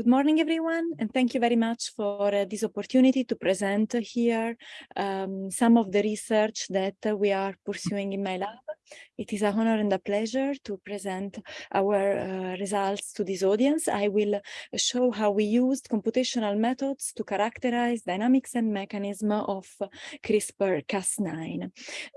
Good morning, everyone, and thank you very much for uh, this opportunity to present here um, some of the research that uh, we are pursuing in my lab. It is a honor and a pleasure to present our uh, results to this audience. I will show how we used computational methods to characterize dynamics and mechanism of CRISPR-Cas9.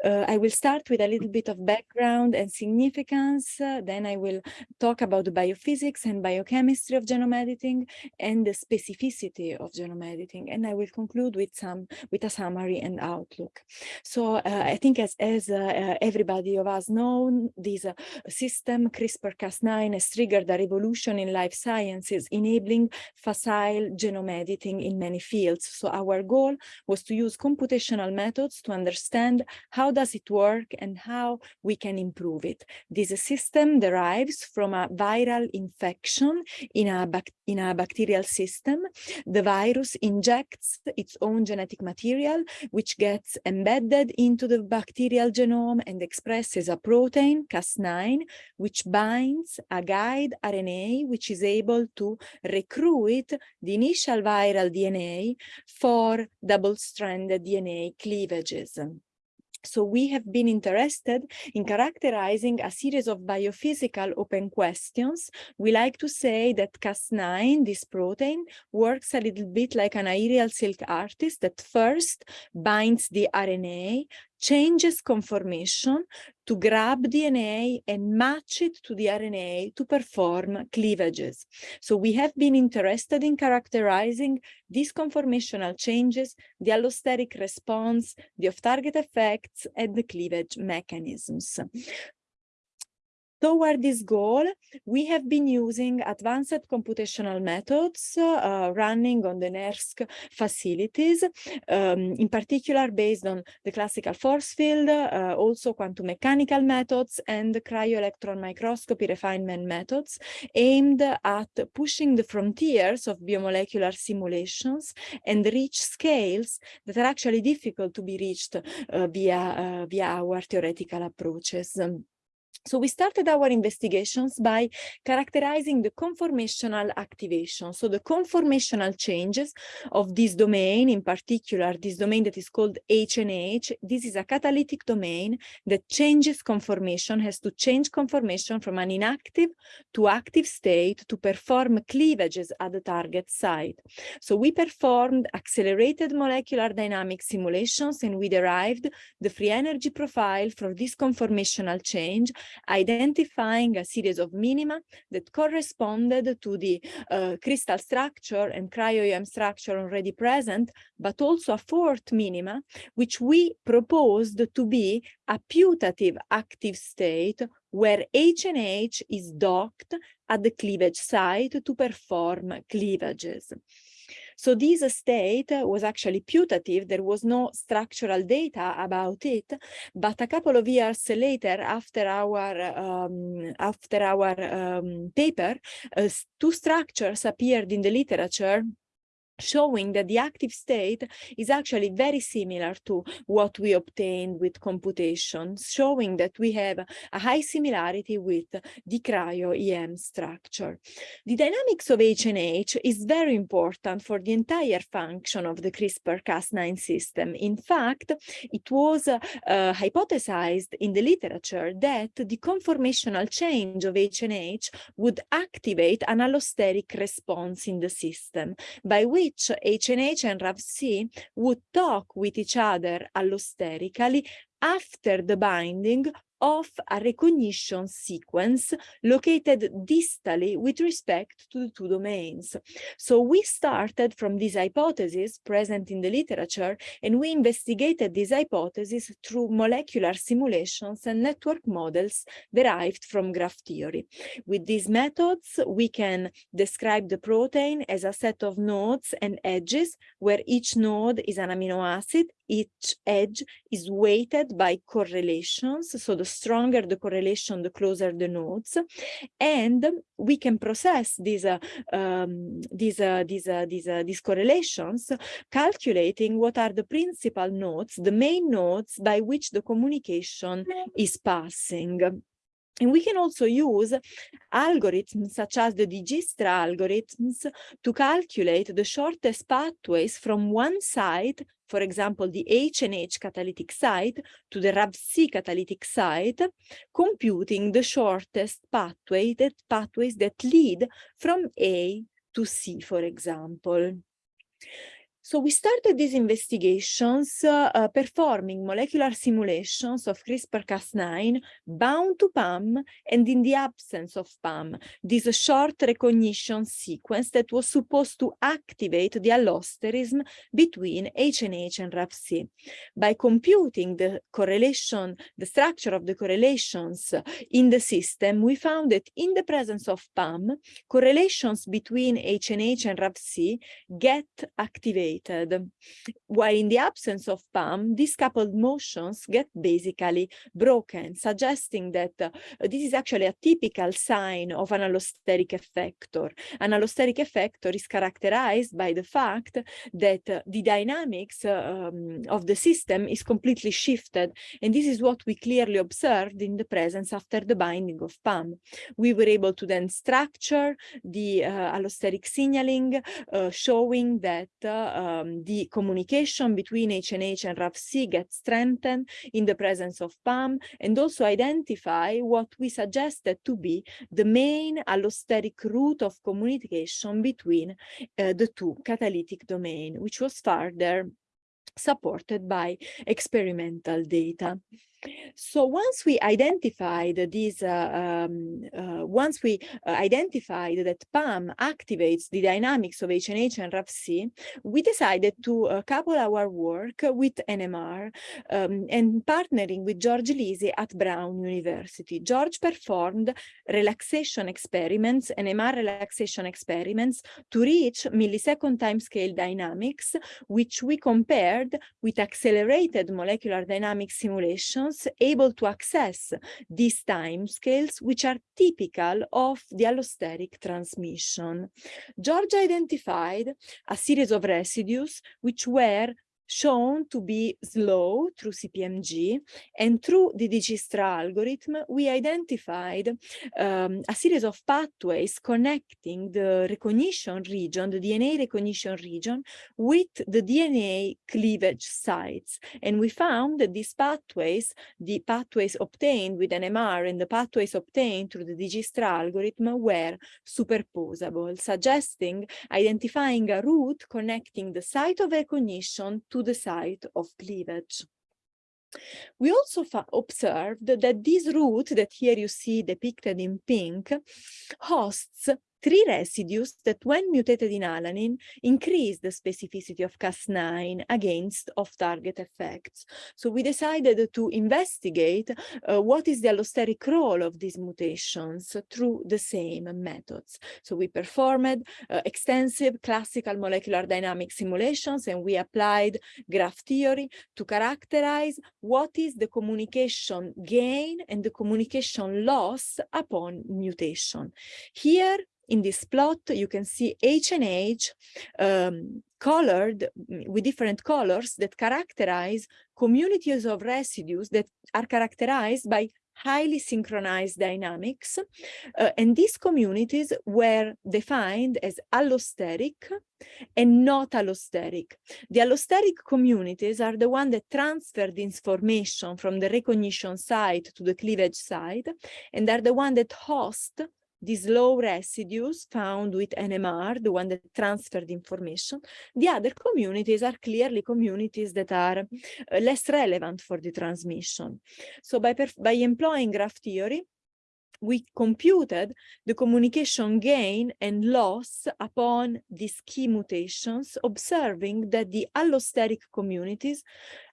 Uh, I will start with a little bit of background and significance. Uh, then I will talk about the biophysics and biochemistry of genome editing and the specificity of genome editing. And I will conclude with some with a summary and outlook. So uh, I think as, as uh, everybody of us known, this uh, system CRISPR-Cas9 has triggered a revolution in life sciences, enabling facile genome editing in many fields. So our goal was to use computational methods to understand how does it work and how we can improve it. This system derives from a viral infection in a, in a bacterial system. The virus injects its own genetic material, which gets embedded into the bacterial genome and expresses a protein, Cas9, which binds a guide RNA, which is able to recruit the initial viral DNA for double-stranded DNA cleavages. So we have been interested in characterizing a series of biophysical open questions. We like to say that Cas9, this protein, works a little bit like an aerial silk artist that first binds the RNA, changes conformation to grab DNA and match it to the RNA to perform cleavages. So we have been interested in characterizing these conformational changes, the allosteric response, the off-target effects, and the cleavage mechanisms. Toward this goal, we have been using advanced computational methods uh, running on the NERSC facilities, um, in particular based on the classical force field, uh, also quantum mechanical methods and cryo-electron microscopy refinement methods aimed at pushing the frontiers of biomolecular simulations and reach scales that are actually difficult to be reached uh, via, uh, via our theoretical approaches. So we started our investigations by characterizing the conformational activation. So the conformational changes of this domain, in particular, this domain that is called HNH, this is a catalytic domain that changes conformation, has to change conformation from an inactive to active state to perform cleavages at the target site. So we performed accelerated molecular dynamic simulations and we derived the free energy profile for this conformational change identifying a series of minima that corresponded to the uh, crystal structure and cryo-EM structure already present, but also a fourth minima, which we proposed to be a putative active state where HNH is docked at the cleavage site to perform cleavages. So this state was actually putative. There was no structural data about it, but a couple of years later, after our um, after our um, paper, uh, two structures appeared in the literature showing that the active state is actually very similar to what we obtained with computation, showing that we have a high similarity with the cryo-EM structure. The dynamics of HNH is very important for the entire function of the CRISPR-Cas9 system. In fact, it was uh, hypothesized in the literature that the conformational change of HNH would activate an allosteric response in the system, by which which HNH and RAV-C would talk with each other allosterically after the binding of a recognition sequence located distally with respect to the two domains. So we started from this hypothesis present in the literature and we investigated this hypothesis through molecular simulations and network models derived from graph theory. With these methods, we can describe the protein as a set of nodes and edges where each node is an amino acid each edge is weighted by correlations. So the stronger the correlation, the closer the nodes. And we can process these, uh, um, these, uh, these, uh, these, uh, these correlations, calculating what are the principal nodes, the main nodes by which the communication is passing. And we can also use algorithms such as the Dijkstra algorithms to calculate the shortest pathways from one site, for example, the HNH catalytic site to the RAVC catalytic site, computing the shortest pathway that pathways that lead from A to C, for example. So we started these investigations uh, uh, performing molecular simulations of CRISPR-Cas9 bound to PAM and in the absence of PAM, this short recognition sequence that was supposed to activate the allosterism between HNH and RAVC. By computing the correlation, the structure of the correlations in the system, we found that in the presence of PAM, correlations between HNH and RAVC get activated while in the absence of PAM, these coupled motions get basically broken, suggesting that uh, this is actually a typical sign of an allosteric effector. An allosteric effector is characterized by the fact that uh, the dynamics um, of the system is completely shifted. And this is what we clearly observed in the presence after the binding of PAM. We were able to then structure the uh, allosteric signaling, uh, showing that uh, um, the communication between HNH and RAVC gets strengthened in the presence of PAM and also identify what we suggested to be the main allosteric route of communication between uh, the two catalytic domain, which was further supported by experimental data. So once we identified these, uh, um, uh, once we uh, identified that PAM activates the dynamics of HNH and RAVC, we decided to uh, couple our work with NMR um, and partnering with George Lisi at Brown University. George performed relaxation experiments, NMR relaxation experiments to reach millisecond timescale dynamics, which we compared with accelerated molecular dynamics simulations able to access these time scales, which are typical of the allosteric transmission. Georgia identified a series of residues which were shown to be slow through CPMG and through the Dijkstra algorithm we identified um, a series of pathways connecting the recognition region, the DNA recognition region with the DNA cleavage sites. And we found that these pathways, the pathways obtained with NMR and the pathways obtained through the Dijkstra algorithm were superposable, suggesting identifying a route connecting the site of recognition to the site of cleavage. We also observed that this route that here you see depicted in pink hosts three residues that when mutated in alanine increase the specificity of Cas9 against off-target effects. So we decided to investigate uh, what is the allosteric role of these mutations through the same methods. So we performed uh, extensive classical molecular dynamic simulations and we applied graph theory to characterize what is the communication gain and the communication loss upon mutation. Here in this plot, you can see H and H um, colored mm, with different colors that characterize communities of residues that are characterized by highly synchronized dynamics. Uh, and these communities were defined as allosteric and not allosteric. The allosteric communities are the one that transfer the information from the recognition site to the cleavage site and are the one that host these low residues found with NMR, the one that transferred information. The other communities are clearly communities that are uh, less relevant for the transmission. So by, by employing graph theory, we computed the communication gain and loss upon these key mutations, observing that the allosteric communities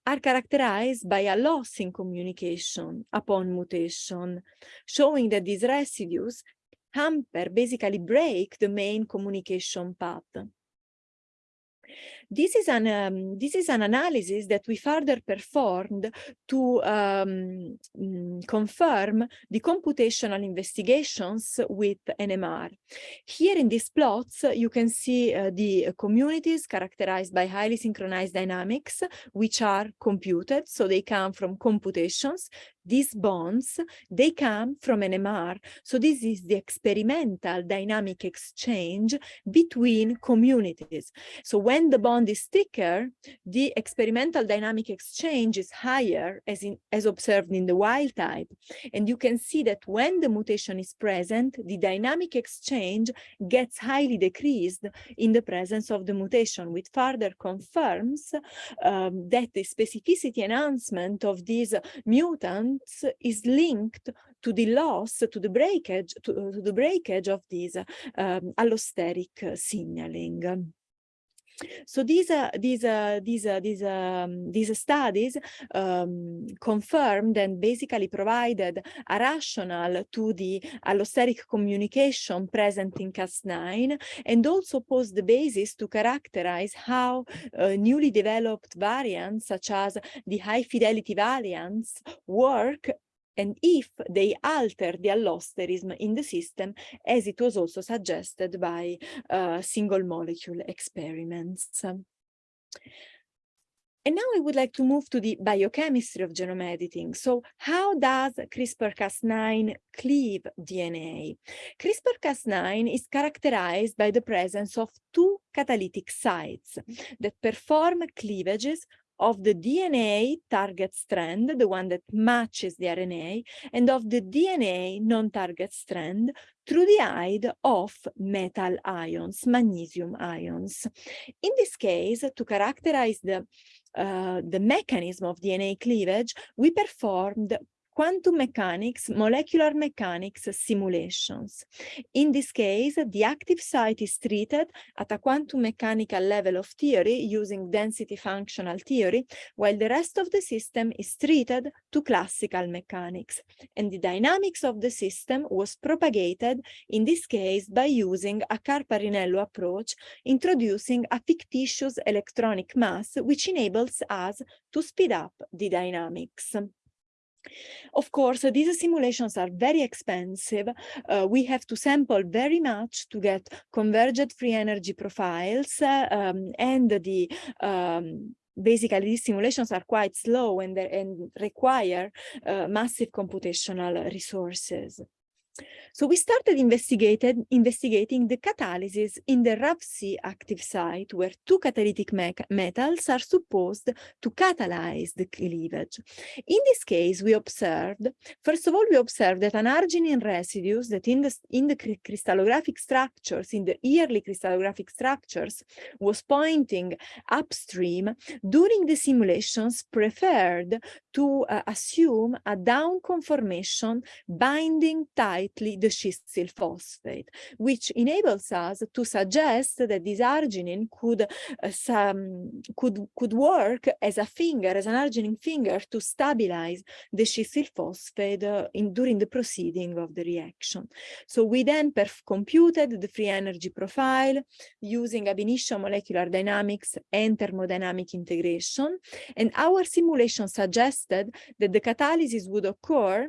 are characterized by a loss in communication upon mutation, showing that these residues hamper, basically break the main communication path. This is an um, this is an analysis that we further performed to um, mm, confirm the computational investigations with NMR. Here in these plots, you can see uh, the communities characterized by highly synchronized dynamics, which are computed, so they come from computations these bonds, they come from NMR. So this is the experimental dynamic exchange between communities. So when the bond is thicker, the experimental dynamic exchange is higher as, in, as observed in the wild type. And you can see that when the mutation is present, the dynamic exchange gets highly decreased in the presence of the mutation, which further confirms um, that the specificity enhancement of these mutants is linked to the loss, to the breakage, to, uh, to the breakage of this um, allosteric signaling. So these uh, these uh, these uh, these um, these studies um, confirmed and basically provided a rationale to the allosteric communication present in Cas9 and also posed the basis to characterize how uh, newly developed variants such as the high fidelity variants work and if they alter the allosterism in the system, as it was also suggested by uh, single molecule experiments. And now I would like to move to the biochemistry of genome editing. So how does CRISPR-Cas9 cleave DNA? CRISPR-Cas9 is characterized by the presence of two catalytic sites that perform cleavages of the DNA target strand, the one that matches the RNA, and of the DNA non-target strand through the aid of metal ions, magnesium ions. In this case, to characterize the, uh, the mechanism of DNA cleavage, we performed quantum mechanics, molecular mechanics simulations. In this case, the active site is treated at a quantum mechanical level of theory using density functional theory, while the rest of the system is treated to classical mechanics. And the dynamics of the system was propagated, in this case, by using a Carparinello approach, introducing a fictitious electronic mass, which enables us to speed up the dynamics. Of course, uh, these simulations are very expensive. Uh, we have to sample very much to get convergent free energy profiles uh, um, and the um, basically these simulations are quite slow and, and require uh, massive computational resources. So we started investigated, investigating the catalysis in the RAVC active site where two catalytic metals are supposed to catalyze the cleavage. In this case, we observed, first of all, we observed that an arginine residues that in the, in the crystallographic structures, in the yearly crystallographic structures, was pointing upstream during the simulations preferred to uh, assume a down conformation binding tightly the schissyl phosphate, which enables us to suggest that this arginine could, uh, some, could, could work as a finger, as an arginine finger to stabilize the schissyl phosphate uh, in, during the proceeding of the reaction. So we then computed the free energy profile using ab initio molecular dynamics and thermodynamic integration, and our simulation suggested that the catalysis would occur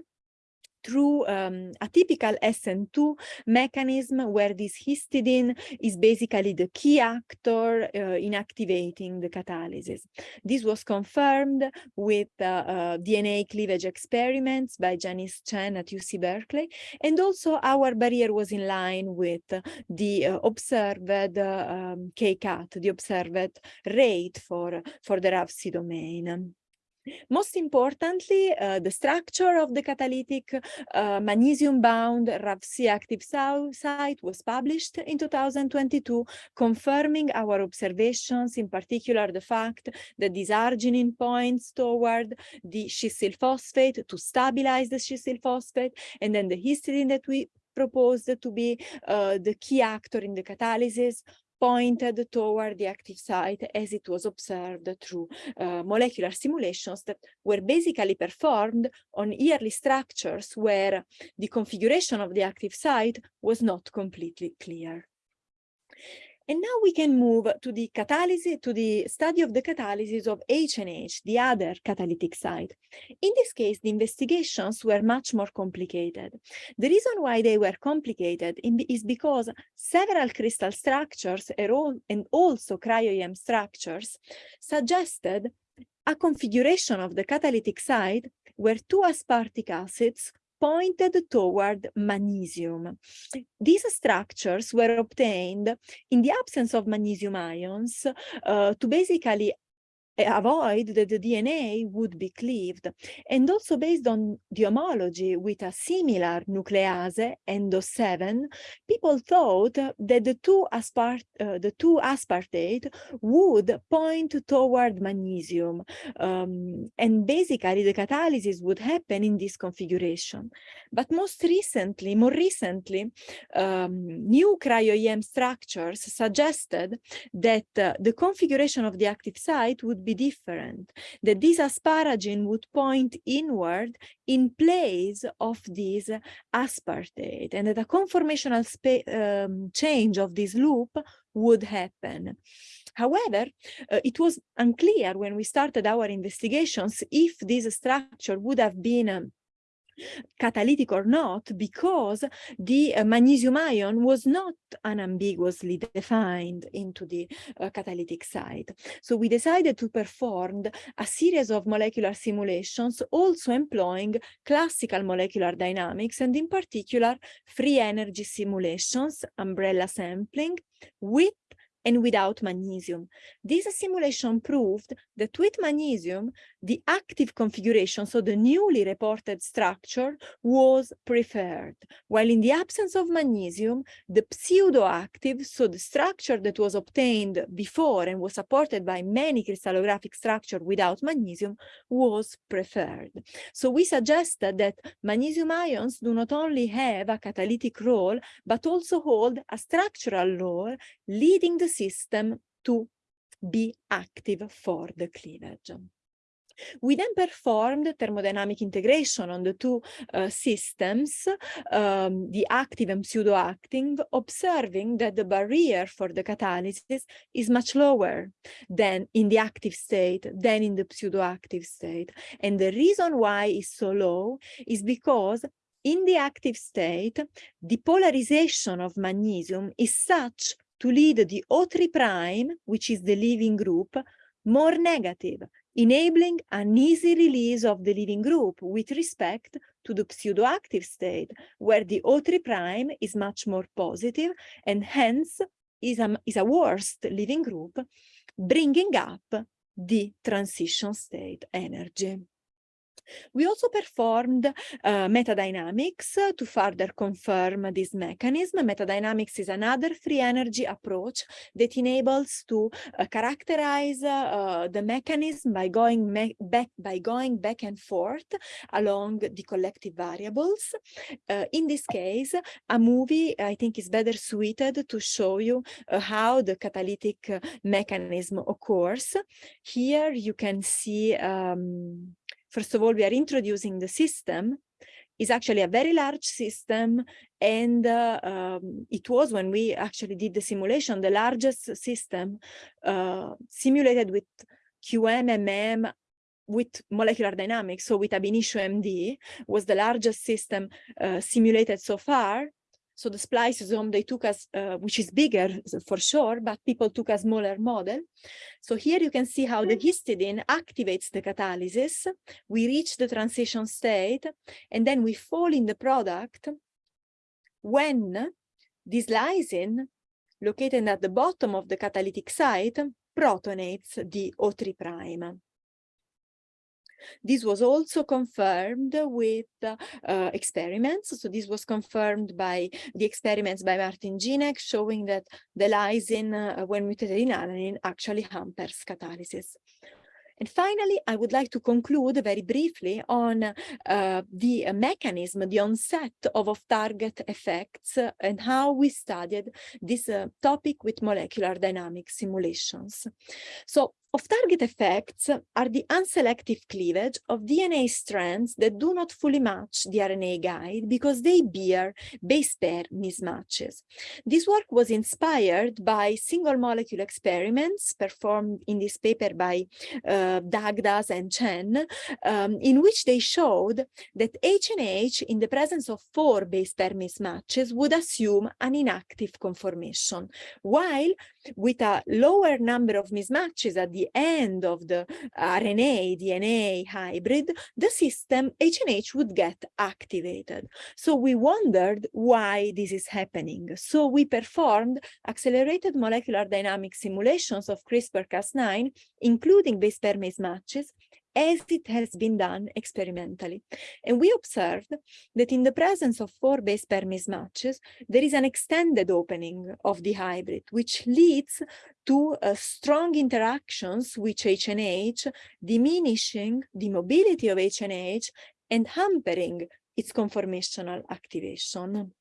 through um, a typical SN2 mechanism where this histidine is basically the key actor uh, in activating the catalysis. This was confirmed with uh, uh, DNA cleavage experiments by Janice Chen at UC Berkeley, and also our barrier was in line with the uh, observed uh, um, K-cut, the observed rate for, for the RAVC domain. Most importantly, uh, the structure of the catalytic uh, magnesium-bound RAVC active site was published in 2022, confirming our observations, in particular the fact that this arginine points toward the schissyl phosphate to stabilize the schissyl phosphate, and then the histidine that we proposed to be uh, the key actor in the catalysis pointed toward the active site as it was observed through uh, molecular simulations that were basically performed on yearly structures where the configuration of the active site was not completely clear. And now we can move to the catalysis, to the study of the catalysis of HNH, the other catalytic site. In this case, the investigations were much more complicated. The reason why they were complicated is because several crystal structures and also cryo-EM structures suggested a configuration of the catalytic site where two aspartic acids pointed toward magnesium. These structures were obtained in the absence of magnesium ions uh, to basically avoid that the DNA would be cleaved. And also based on the homology with a similar nuclease, endo-7, people thought that the two, aspart uh, the two aspartate would point toward magnesium. Um, and basically the catalysis would happen in this configuration. But most recently, more recently, um, new cryo-EM structures suggested that uh, the configuration of the active site would be different, that this asparagine would point inward in place of this aspartate, and that a conformational um, change of this loop would happen. However, uh, it was unclear when we started our investigations if this structure would have been um, catalytic or not because the uh, magnesium ion was not unambiguously defined into the uh, catalytic site. So we decided to perform a series of molecular simulations also employing classical molecular dynamics and in particular free energy simulations, umbrella sampling with and without magnesium. This simulation proved that with magnesium, the active configuration, so the newly reported structure, was preferred, while in the absence of magnesium, the pseudo-active, so the structure that was obtained before and was supported by many crystallographic structure without magnesium, was preferred. So we suggested that magnesium ions do not only have a catalytic role, but also hold a structural role, leading the system to be active for the cleavage. We then performed thermodynamic integration on the two uh, systems, um, the active and pseudo-active, observing that the barrier for the catalysis is much lower than in the active state, than in the pseudo-active state. And the reason why it's so low is because in the active state, the polarization of magnesium is such to lead the O3 prime, which is the leaving group, more negative, enabling an easy release of the leaving group with respect to the pseudoactive state, where the O3 prime is much more positive and hence is a, is a worst leaving group, bringing up the transition state energy. We also performed uh, metadynamics to further confirm this mechanism. Metadynamics is another free energy approach that enables to uh, characterize uh, the mechanism by going back by going back and forth along the collective variables. In this case, a movie I think is better suited to show you how the catalytic mechanism occurs. Here you can see um, First of all, we are introducing the system. Is actually a very large system and uh, um, it was when we actually did the simulation the largest system uh, simulated with QMMM with molecular dynamics so with ab initio MD was the largest system uh, simulated so far so the spliceosome they took us, uh, which is bigger for sure, but people took a smaller model. So here you can see how the histidine activates the catalysis. We reach the transition state, and then we fall in the product when this lysine, located at the bottom of the catalytic site, protonates the O3 prime. This was also confirmed with uh, experiments. So this was confirmed by the experiments by Martin Jinek, showing that the lysine, uh, when mutated in alanine, actually hampers catalysis. And finally, I would like to conclude very briefly on uh, the mechanism, the onset of off-target effects uh, and how we studied this uh, topic with molecular dynamic simulations. So Off-target effects are the unselective cleavage of DNA strands that do not fully match the RNA guide because they bear base pair mismatches. This work was inspired by single molecule experiments performed in this paper by uh, Dagdas and Chen, um, in which they showed that HNH in the presence of four base pair mismatches would assume an inactive conformation, while with a lower number of mismatches at the end of the uh, RNA, DNA hybrid, the system HNH would get activated. So we wondered why this is happening. So we performed accelerated molecular dynamic simulations of CRISPR-Cas9, including base pair mismatches, as it has been done experimentally. And we observed that in the presence of four base pair mismatches, there is an extended opening of the hybrid, which leads to uh, strong interactions with HNH, diminishing the mobility of HNH and hampering its conformational activation.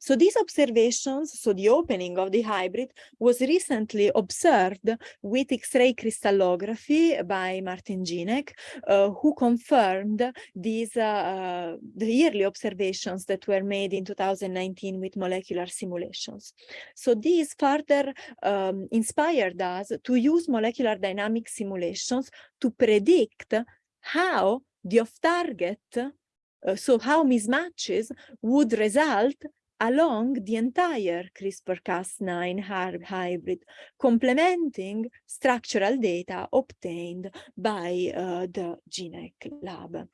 So these observations, so the opening of the hybrid was recently observed with X-ray crystallography by Martin Ginek, uh, who confirmed these uh, the yearly observations that were made in 2019 with molecular simulations. So these further um, inspired us to use molecular dynamic simulations to predict how the off-target uh, so how mismatches would result along the entire CRISPR-Cas9 hybrid, complementing structural data obtained by uh, the GeneX lab.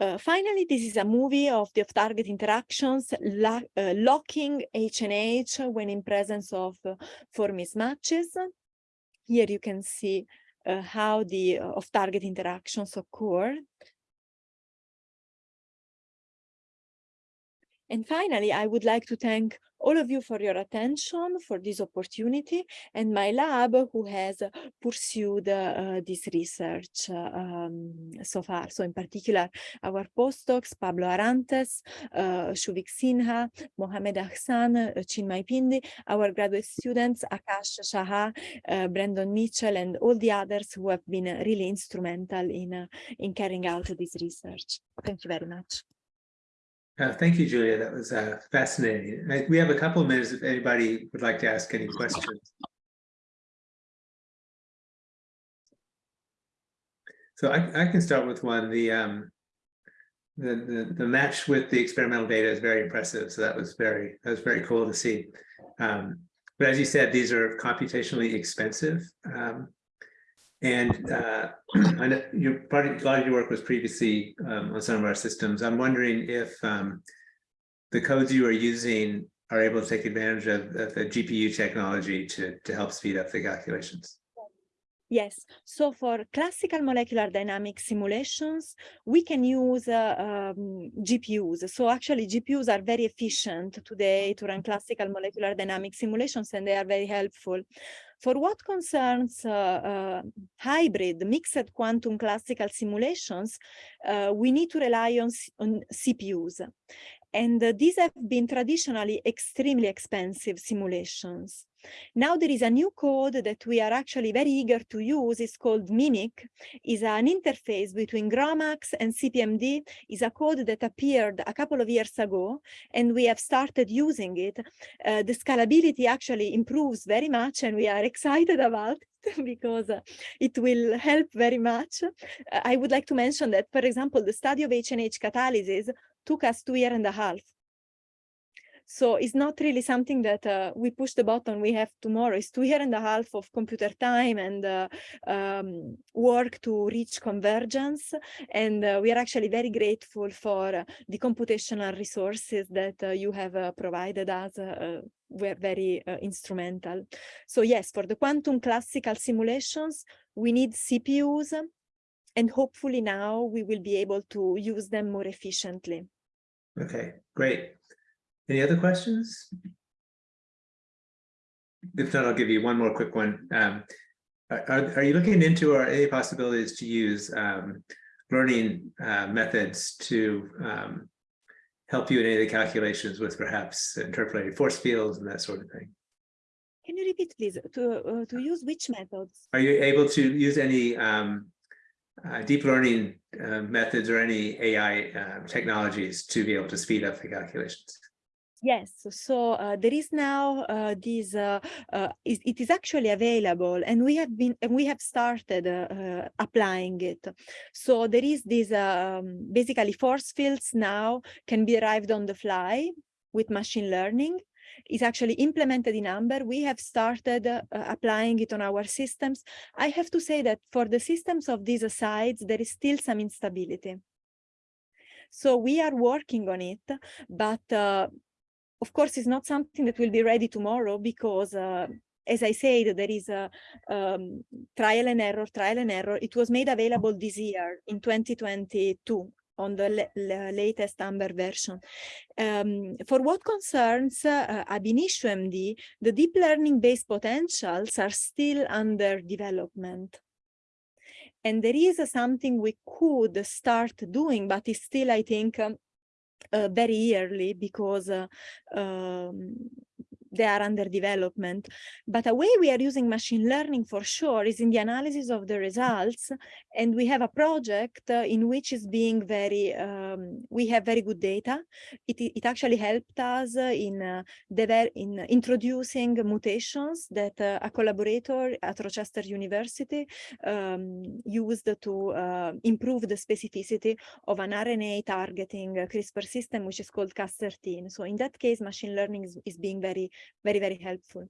Uh, finally, this is a movie of the off-target interactions uh, locking HNH when in presence of uh, four mismatches. Here you can see uh, how the off-target interactions occur. And finally, I would like to thank all of you for your attention, for this opportunity, and my lab who has pursued uh, this research um, so far. So in particular, our postdocs, Pablo Arantes, uh, Shuvik Sinha, Mohamed Ahsan, uh, Chinmay Pindi, our graduate students, Akash Shaha, uh, Brandon Mitchell, and all the others who have been really instrumental in, uh, in carrying out this research. Thank you very much. Uh, thank you, Julia. That was uh, fascinating. we have a couple of minutes if anybody would like to ask any questions. So I, I can start with one. The, um, the, the the match with the experimental data is very impressive. So that was very that was very cool to see. Um, but as you said, these are computationally expensive. Um, and uh, I know part a lot of your work was previously um, on some of our systems. I'm wondering if um, the codes you are using are able to take advantage of, of the GPU technology to, to help speed up the calculations. Yes, so for classical molecular dynamic simulations, we can use uh, um, GPUs. So actually GPUs are very efficient today to run classical molecular dynamic simulations and they are very helpful. For what concerns uh, uh, hybrid mixed quantum classical simulations, uh, we need to rely on, on CPUs. And uh, these have been traditionally extremely expensive simulations. Now there is a new code that we are actually very eager to use. It's called MINIC. is an interface between GROMACS and CPMD. is a code that appeared a couple of years ago, and we have started using it. Uh, the scalability actually improves very much, and we are excited about it because uh, it will help very much. Uh, I would like to mention that, for example, the study of HNH catalysis took us two year and a half so it's not really something that uh, we push the button we have tomorrow. It's two year and a half of computer time and uh, um, work to reach convergence. And uh, we are actually very grateful for the computational resources that uh, you have uh, provided us. Uh, were very instrumental. So yes, for the quantum classical simulations, we need CPUs and hopefully now we will be able to use them more efficiently. Okay, great. Any other questions? If not, I'll give you one more quick one. Um, are, are you looking into or any possibilities to use um, learning uh, methods to um, help you in any of the calculations with perhaps interpolating force fields and that sort of thing? Can you repeat, please, to, uh, to use which methods? Are you able to use any um, uh, deep learning uh, methods or any AI uh, technologies to be able to speed up the calculations? Yes, so uh, there is now uh, this, uh, uh, it is actually available and we have been, and we have started uh, uh, applying it. So there is this, um, basically force fields now can be arrived on the fly with machine learning. It's actually implemented in Amber. We have started applying it on our systems. I have to say that for the systems of these sites, there is still some instability. So we are working on it, but of course, it's not something that will be ready tomorrow because uh, as I said, there is a um, trial and error, trial and error. It was made available this year in 2022 on the latest Amber version. Um, for what concerns uh, ab initio MD, the deep learning based potentials are still under development. And there is uh, something we could start doing, but it's still, I think, um, uh, very early because uh, um, they are under development. But a way we are using machine learning for sure is in the analysis of the results. And we have a project uh, in which is being very, um, we have very good data. It, it actually helped us in, uh, in introducing mutations that uh, a collaborator at Rochester University um, used to uh, improve the specificity of an RNA targeting CRISPR system, which is called Cas13. So in that case, machine learning is, is being very very, very helpful.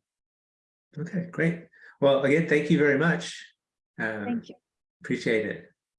Okay, great. Well, again, thank you very much. Um, Thank you. Appreciate it.